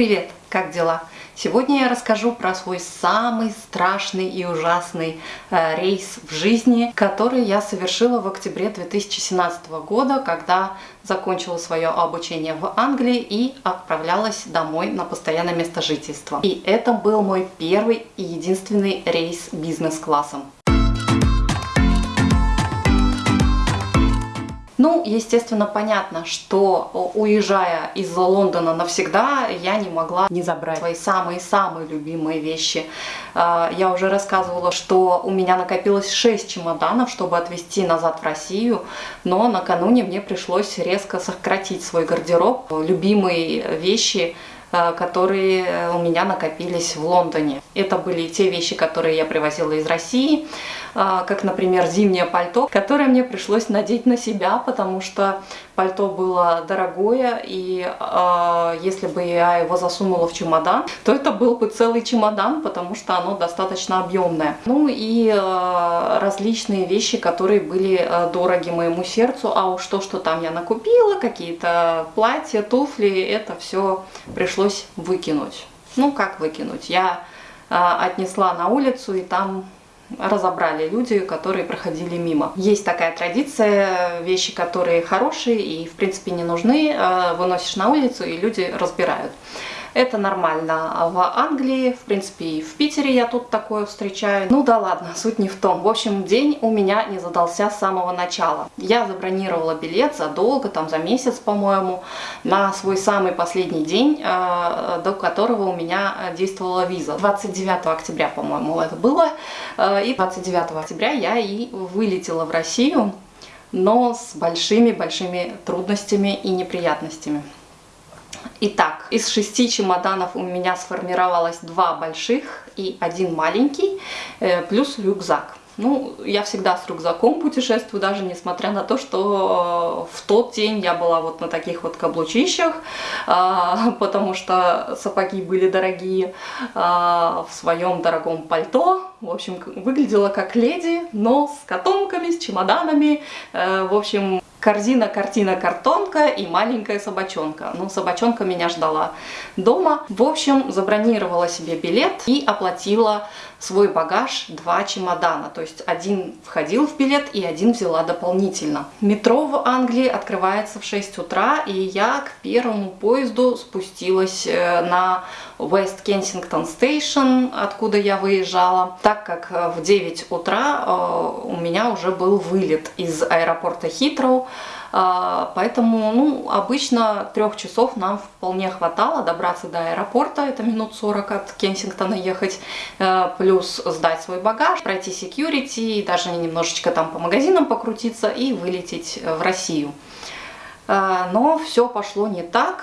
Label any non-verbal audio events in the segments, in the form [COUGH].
Привет, как дела? Сегодня я расскажу про свой самый страшный и ужасный э, рейс в жизни, который я совершила в октябре 2017 года, когда закончила свое обучение в Англии и отправлялась домой на постоянное место жительства. И это был мой первый и единственный рейс бизнес-классом. Ну, естественно, понятно, что уезжая из Лондона навсегда, я не могла не забрать свои самые-самые любимые вещи. А, я уже рассказывала, что у меня накопилось 6 чемоданов, чтобы отвезти назад в Россию, но накануне мне пришлось резко сократить свой гардероб. Любимые вещи которые у меня накопились в Лондоне. Это были те вещи, которые я привозила из России, а, как, например, зимнее пальто, которое мне пришлось надеть на себя, потому что пальто было дорогое, и э, если бы я его засунула в чемодан, то это был бы целый чемодан, потому что оно достаточно объемное. Ну и э, различные вещи, которые были э, дороги моему сердцу, а уж то, что там я накупила, какие-то платья, туфли, это все пришлось выкинуть. Ну как выкинуть? Я э, отнесла на улицу, и там разобрали люди, которые проходили мимо. Есть такая традиция, вещи, которые хорошие и в принципе не нужны, э, выносишь на улицу и люди разбирают. Это нормально в Англии, в принципе и в Питере я тут такое встречаю. Ну да ладно, [LAUGHS] суть не в том. В общем, день у меня не задался с самого начала. Я забронировала билет задолго, там за месяц, по-моему, на свой самый последний день, э, до которого у меня действовала виза. 29 октября, по-моему, это было. Э, и 29 октября я и вылетела в Россию, но с большими-большими трудностями и неприятностями. Итак, из шести чемоданов у меня сформировалось два больших и один маленький, э, плюс рюкзак. Ну, я всегда с рюкзаком путешествую, даже несмотря на то, что в тот день я была вот на таких вот каблучищах, а, [LAUGHS] потому что сапоги были дорогие, а, в своем дорогом пальто. В общем, выглядела как леди, но с котомками, с чемоданами. Э, в общем, корзина, картина, картонка и маленькая собачонка. Ну, собачонка меня ждала дома. В общем, забронировала себе билет и оплатила свой багаж два чемодана. То есть один входил в билет и один взяла дополнительно. Метро в Англии открывается в 6 утра, и я к первому поезду спустилась э, на West Kensington Station, откуда я выезжала, так как э, в 9 утра э, у меня уже был вылет из аэропорта Хитроу, а, поэтому, ну, обычно трех часов нам вполне хватало добраться до аэропорта, это минут 40 от Кенсингтона ехать, э, плюс сдать свой багаж, пройти security, даже немножечко там по магазинам покрутиться и вылететь в Россию. Но все пошло не так,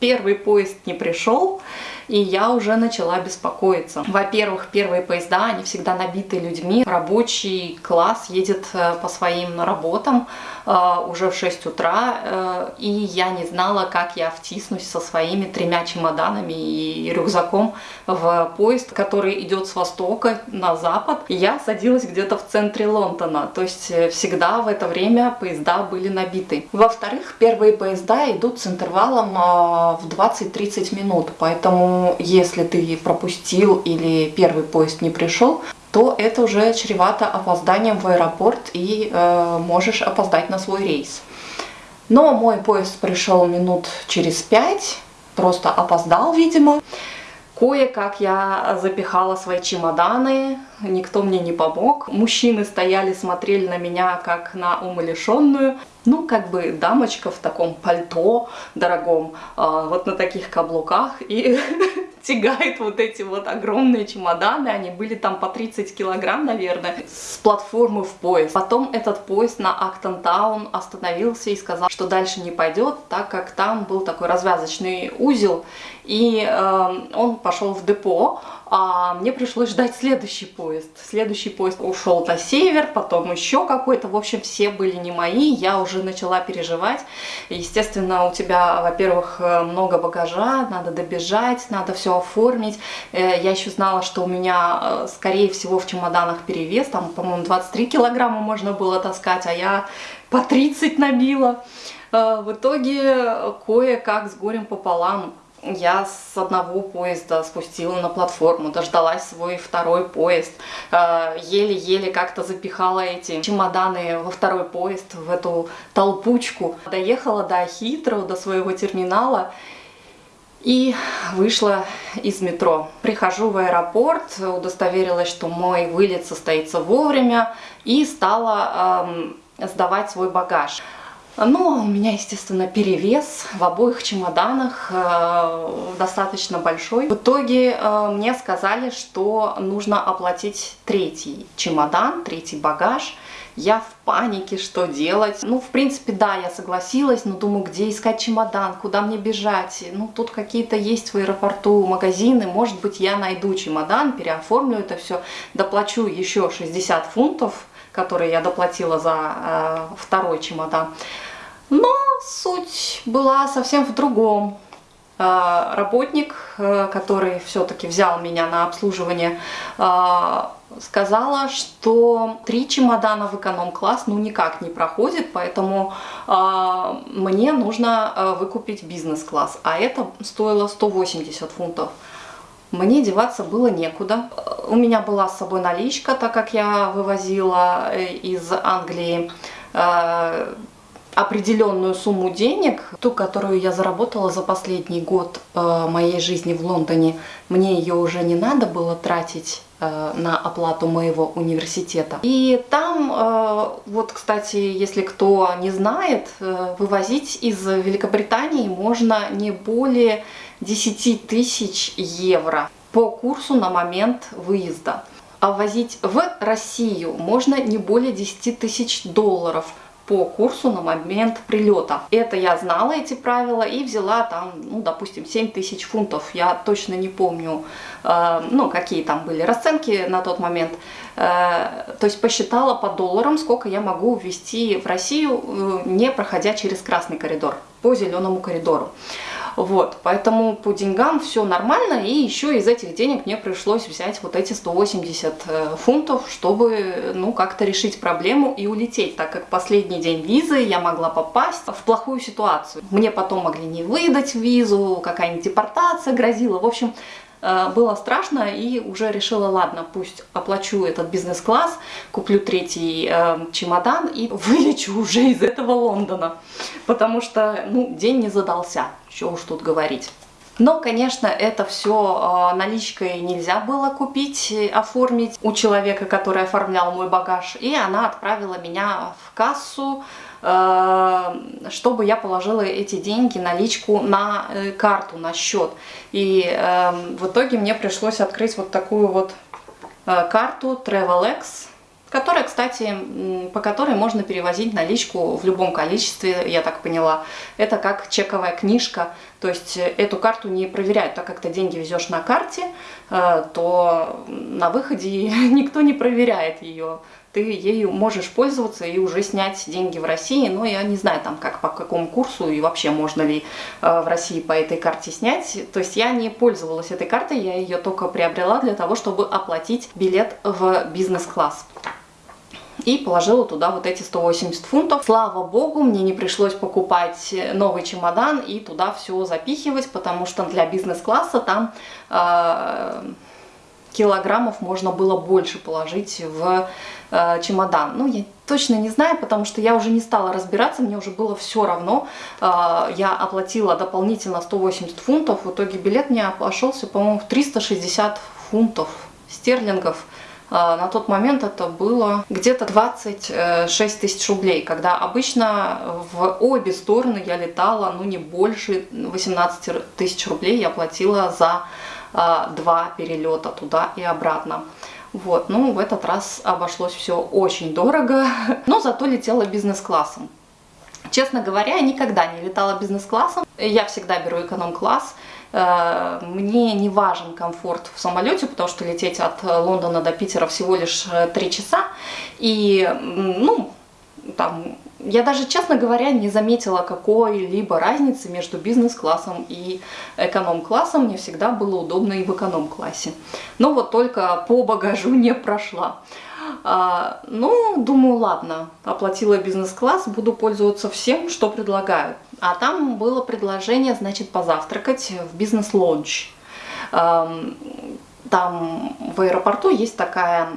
первый поезд не пришел, и я уже начала беспокоиться. Во-первых, первые поезда, они всегда набиты людьми, рабочий класс едет э, по своим работам э, уже в 6 утра, э, и я не знала, как я втиснусь со своими тремя чемоданами и рюкзаком в поезд, который идет с востока на запад. Я садилась где-то в центре Лондона, то есть всегда в это время поезда были набиты. Во-вторых, первые поезда идут с интервалом в 20-30 минут, поэтому если ты пропустил или первый поезд не пришел, то это уже чревато опозданием в аэропорт и э, можешь опоздать на свой рейс. Но мой поезд пришел минут через пять, просто опоздал, видимо. Кое-как я запихала свои чемоданы, никто мне не помог. Мужчины стояли, смотрели на меня как на умалишенную. Ну, как бы дамочка в таком пальто дорогом, а, вот на таких каблуках и [LAUGHS] тягает вот эти вот огромные чемоданы, они были там по 30 килограмм, наверное, с платформы в поезд. Потом этот поезд на Актон-таун остановился и сказал, что дальше не пойдет, так как там был такой развязочный узел, и э, он пошел в депо, а мне пришлось ждать следующий поезд. Следующий поезд ушел на север, потом еще какой-то. В общем, все были не мои. Я уже начала переживать. Естественно, у тебя, во-первых, много багажа, надо добежать, надо все оформить. Э, я еще знала, что у меня, э, скорее всего, в чемоданах перевес. Там, по-моему, 23 килограмма можно было таскать, а я по 30 набила. Э, в итоге, кое-как с горем пополам я с одного поезда спустила на платформу, дождалась свой второй поезд, э, еле-еле как-то запихала эти чемоданы во второй поезд, в эту толпучку. Доехала до Хитроу, до своего терминала, и вышла из метро. Прихожу в аэропорт, удостоверилась, что мой вылет состоится вовремя и стала эм, сдавать свой багаж. Ну, у меня, естественно, перевес в обоих чемоданах, э, достаточно большой. В итоге э, мне сказали, что нужно оплатить третий чемодан, третий багаж. Я в панике, что делать. Ну, в принципе, да, я согласилась, но думаю, где искать чемодан, куда мне бежать. Ну, тут какие-то есть в аэропорту магазины, может быть, я найду чемодан, переоформлю это все, доплачу еще 60 фунтов, которые я доплатила за э, второй чемодан. Но суть была совсем в другом. Э, работник, э, который все-таки взял меня на обслуживание, э, сказала, что три чемодана в эконом-класс ну никак не проходит, поэтому э, мне нужно э, выкупить бизнес-класс, а это стоило 180 фунтов. Мне деваться было некуда. У меня была с собой наличка, так как я вывозила из Англии э, определенную сумму денег, ту, которую я заработала за последний год э, моей жизни в Лондоне, мне ее уже не надо было тратить э, на оплату моего университета. И там, э, вот, кстати, если кто не знает, вывозить из Великобритании можно не более 10 тысяч евро по курсу на момент выезда. А ввозить в Россию можно не более 10 тысяч долларов – по курсу на момент прилета. Это я знала, эти правила, и взяла там, ну, допустим, 7 тысяч фунтов. Я точно не помню, э, ну, какие там были расценки на тот момент. Э, то есть посчитала по долларам, сколько я могу ввести в Россию, э, не проходя через красный коридор, по зеленому коридору. Вот, поэтому по деньгам все нормально, и еще из этих денег мне пришлось взять вот эти 180 э, фунтов, чтобы, ну, как-то решить проблему и улететь, так как последний день визы я могла попасть в плохую ситуацию. Мне потом могли не выдать визу, какая-нибудь депортация грозила, в общем, было страшно и уже решила, ладно, пусть оплачу этот бизнес-класс, куплю третий э, чемодан и [LAUGHS] вылечу уже из этого Лондона, потому что, ну, день не задался, что уж тут говорить. Но, конечно, это все э, наличкой нельзя было купить, оформить у человека, который оформлял мой багаж, и она отправила меня в кассу, Э, чтобы я положила эти деньги, наличку на э, карту, на счет. И эм, в итоге мне пришлось открыть вот такую вот э, карту TravelX, которая, кстати, по которой можно перевозить наличку в любом количестве, я так поняла. Это как чековая книжка, то есть эту карту не проверяют, так как ты деньги везешь на карте, то на выходе [LAUGHS] никто не проверяет ее ты ею можешь пользоваться и уже снять деньги в России. Но я не знаю, там как по какому курсу и вообще можно ли э, в России по этой карте снять. То есть я не пользовалась этой картой, я ее только приобрела для того, чтобы оплатить билет в бизнес-класс и положила туда вот эти 180 фунтов. Слава богу, мне не пришлось покупать новый чемодан и туда все запихивать, потому что для бизнес-класса там э, килограммов можно было больше положить в э, чемодан. Ну, я точно не знаю, потому что я уже не стала разбираться, мне уже было все равно. Э, я оплатила дополнительно 180 фунтов, в итоге билет мне обошелся, по-моему, в 360 фунтов стерлингов. Э, на тот момент это было где-то 26 тысяч рублей, когда обычно в обе стороны я летала, ну, не больше 18 тысяч рублей я платила за а, два перелета туда и обратно. Вот, ну, в этот раз обошлось все очень дорого, [LAUGHS] но зато летела бизнес-классом. Честно говоря, я никогда не летала бизнес-классом, я всегда беру эконом-класс. Э, мне не важен комфорт в самолете, потому что лететь от Лондона до Питера всего лишь 3 э, часа. И, ну, там я даже, честно говоря, не заметила какой-либо разницы между бизнес-классом и эконом-классом. Мне всегда было удобно и в эконом-классе. Но вот только по багажу [LAUGHS] не прошла. А, ну, думаю, ладно, оплатила бизнес-класс, буду пользоваться всем, что предлагают. А там было предложение, значит, позавтракать в бизнес-лонч. Там в аэропорту есть такая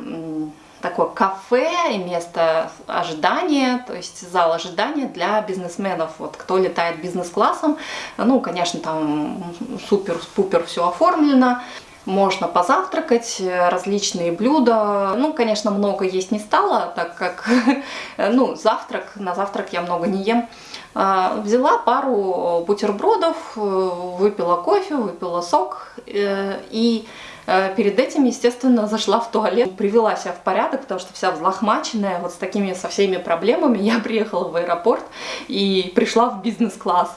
такое кафе и место ожидания, то есть зал ожидания для бизнесменов. Вот кто летает бизнес-классом, ну, конечно, там супер-пупер все оформлено, можно позавтракать, различные блюда. Ну, конечно, много есть не стало, так как, [LAUGHS] ну, завтрак, на завтрак я много не ем. А, взяла пару бутербродов, выпила кофе, выпила сок э, и э, Перед этим, естественно, зашла в туалет, привела себя в порядок, потому что вся взлохмаченная, вот с такими со всеми проблемами. [LAUGHS] Я приехала в аэропорт и пришла в бизнес-класс.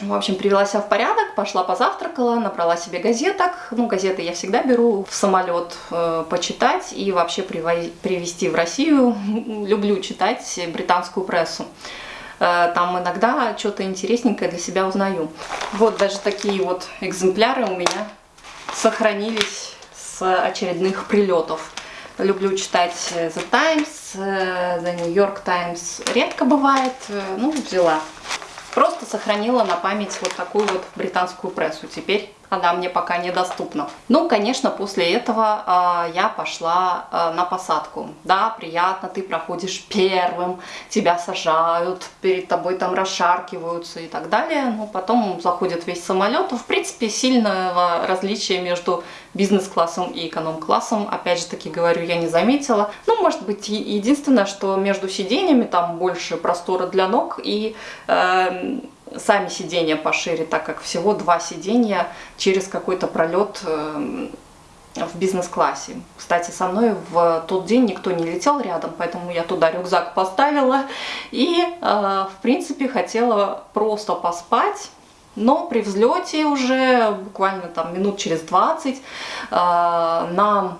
В общем, привела себя в порядок, пошла позавтракала, набрала себе газеток. Ну, газеты я всегда беру в самолет э, почитать и вообще привезти в Россию. [LAUGHS] Люблю читать британскую прессу. Э, там иногда что-то интересненькое для себя узнаю. Вот даже такие вот экземпляры у меня сохранились с очередных прилетов. Люблю читать The Times, э, The New York Times редко бывает, э, ну, взяла. Просто сохранила на память вот такую вот британскую прессу. Теперь она мне пока недоступна. Ну, конечно, после этого э, я пошла э, на посадку. Да, приятно, ты проходишь первым, тебя сажают, перед тобой там расшаркиваются и так далее. Но потом заходит весь самолет. В принципе, сильного различия между бизнес-классом и эконом-классом, опять же таки говорю, я не заметила. Ну, может быть, единственное, что между сиденьями там больше простора для ног и... Э, сами сиденья пошире, так как всего два сиденья через какой-то пролет эм, в бизнес-классе. Кстати, со мной в тот день никто не летел рядом, поэтому я туда рюкзак поставила и, э, в принципе, хотела просто поспать. Но при взлете уже буквально там минут через 20 э, нам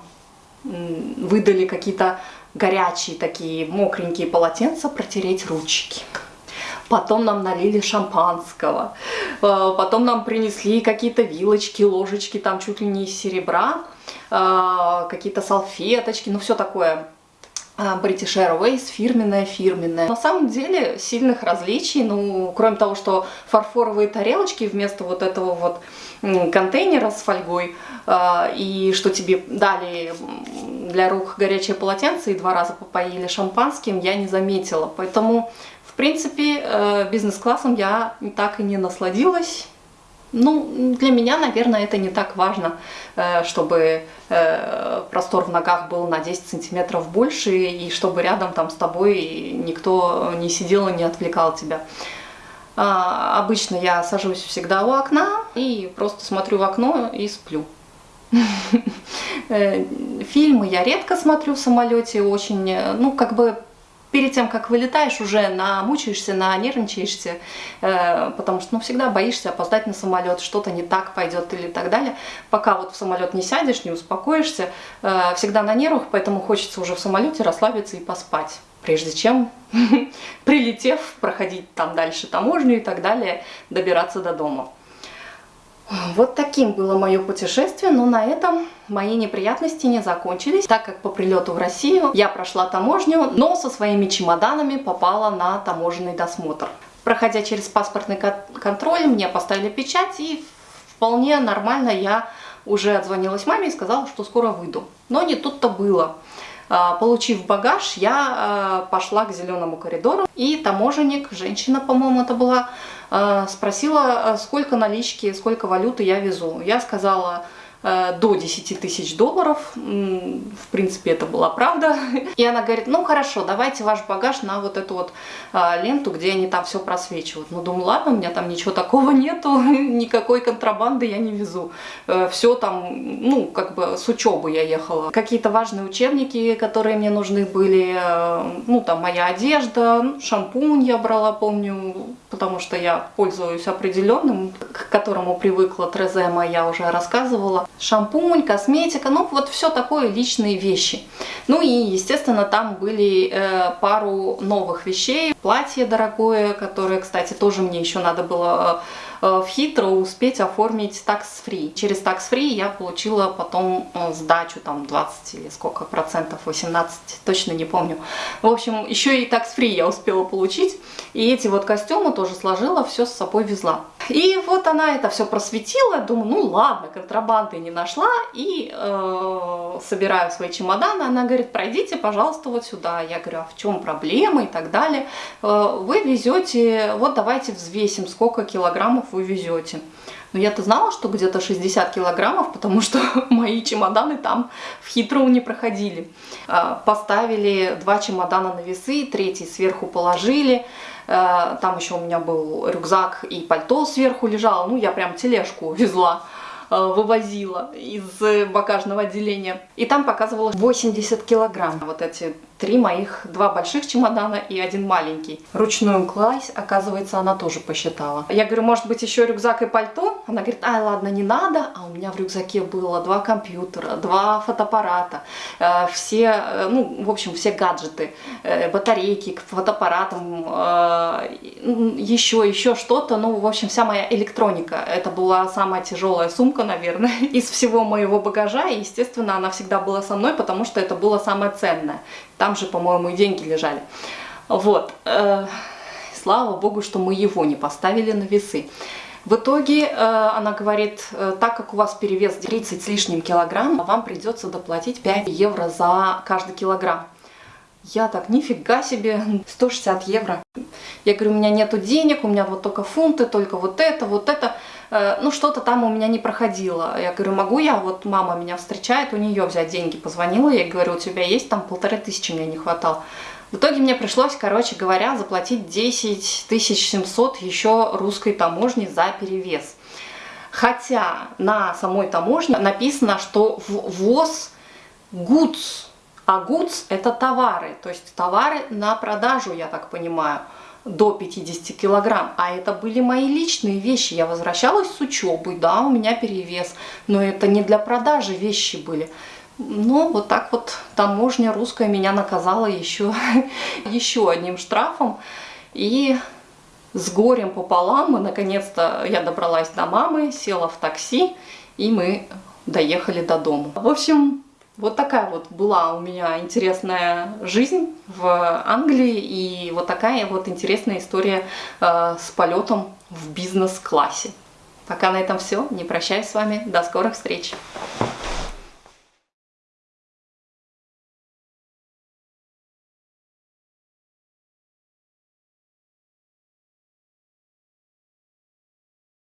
выдали какие-то горячие такие мокренькие полотенца протереть ручки потом нам налили шампанского, э, потом нам принесли какие-то вилочки, ложечки, там чуть ли не из серебра, э, какие-то салфеточки, ну все такое э, British Airways, фирменная, фирменная. На самом деле сильных различий, ну, кроме того, что фарфоровые тарелочки вместо вот этого вот контейнера с фольгой, и что тебе дали для рук горячее полотенце и два раза попоили шампанским, я не заметила. Поэтому принципе, э, бизнес-классом я так и не насладилась. Ну, для меня, наверное, это не так важно, э, чтобы э, простор в ногах был на 10 сантиметров больше, и чтобы рядом там с тобой никто не сидел и не отвлекал тебя. А, обычно я сажусь всегда у окна и просто смотрю в окно и сплю. [LAUGHS] Фильмы я редко смотрю в самолете, очень, ну, как бы перед тем, как вылетаешь, уже намучаешься, нанервничаешься, э, потому что ну, всегда боишься опоздать на самолет, что-то не так пойдет или так далее. Пока вот в самолет не сядешь, не успокоишься, э, всегда на нервах, поэтому хочется уже в самолете расслабиться и поспать, прежде чем, [LAUGHS] прилетев, проходить там дальше таможню и так далее, добираться до дома. Вот таким было мое путешествие, но на этом мои неприятности не закончились, так как по прилету в Россию я прошла таможню, но со своими чемоданами попала на таможенный досмотр. Проходя через паспортный контроль, мне поставили печать и вполне нормально я уже отзвонилась маме и сказала, что скоро выйду. Но не тут-то было. А, получив багаж, я а, пошла к зеленому коридору, и таможенник, женщина, по-моему, это была, а, спросила, сколько налички, сколько валюты я везу. Я сказала до 10 тысяч долларов. В принципе, это была правда. И она говорит, ну хорошо, давайте ваш багаж на вот эту вот а, ленту, где они там все просвечивают. Ну, думаю, ладно, у меня там ничего такого [LAUGHS] нету, никакой контрабанды я не везу. Э, все там, ну, как бы с учебы я ехала. Какие-то важные учебники, которые мне нужны были, э, ну, там моя одежда, ну, шампунь я брала, помню, потому что я пользуюсь определенным, к которому привыкла Трезема, я уже рассказывала шампунь, косметика, ну вот все такое личные вещи. Ну и, естественно, там были э, пару новых вещей. Платье дорогое, которое, кстати, тоже мне еще надо было э, в Хитро успеть оформить такс-фри. Через такс-фри я получила потом э, сдачу там 20 или сколько процентов, 18, точно не помню. В общем, еще и такс-фри я успела получить. И эти вот костюмы тоже сложила, все с собой везла. И вот она это все просветила, думаю, ну ладно, контрабанды не нашла, и э, собираю свои чемоданы. Она говорит, пройдите, пожалуйста, вот сюда. Я говорю, а в чем проблема и так далее. Э, вы везете, вот давайте взвесим, сколько килограммов вы везете. Но я-то знала, что где-то 60 килограммов, потому что [LAUGHS] мои чемоданы там в хитроу не проходили. Э, поставили два чемодана на весы, третий сверху положили. Э, там еще у меня был рюкзак и пальто сверху лежало. Ну, я прям тележку [LAUGHS] везла э, вывозила из багажного отделения. И там показывало 80 килограмм. Вот эти три моих, два больших чемодана и один маленький. Ручную кладь, оказывается, она тоже посчитала. Я говорю, может быть, еще рюкзак и пальто? Она говорит, ай, ладно, не надо. А у меня в рюкзаке было два компьютера, два фотоаппарата, э, все, э, ну, в общем, все гаджеты, э, батарейки к фотоаппаратам, еще, еще что-то. Ну, в общем, вся моя электроника. Это была самая тяжелая сумка, наверное, [LAUGHS] из всего моего багажа. И, естественно, она всегда была со мной, потому что это было самое ценное. Там же, по-моему, и деньги лежали. Вот. Э, слава богу, что мы его не поставили на весы. В итоге э, она говорит, э, так как у вас перевес 30 с лишним килограмм, вам придется доплатить 5 евро за каждый килограмм. Я так, нифига себе, 160 евро. Я говорю, у меня нету денег, у меня вот только фунты, только вот это, вот это. Ну, что-то там у меня не проходило. Я говорю, могу я, вот мама меня встречает, у нее взять деньги. Позвонила, я говорю, у тебя есть там полторы тысячи, мне не хватало. В итоге мне пришлось, короче говоря, заплатить 10 700 еще русской таможни за перевес. Хотя на самой таможне написано, что ввоз goods, а goods это товары, то есть товары на продажу, я так понимаю до 50 килограмм, а это были мои личные вещи. Я возвращалась с учебы, да, у меня перевес, но это не для продажи вещи были. Ну, вот так вот таможня русская меня наказала еще, [LAUGHS] еще одним штрафом. И с горем пополам мы наконец-то, я добралась до мамы, села в такси, и мы доехали до дома. В общем, вот такая вот была у меня интересная жизнь в Англии и вот такая вот интересная история э, с полетом в бизнес-классе. Пока на этом все. Не прощаюсь с вами. До скорых встреч.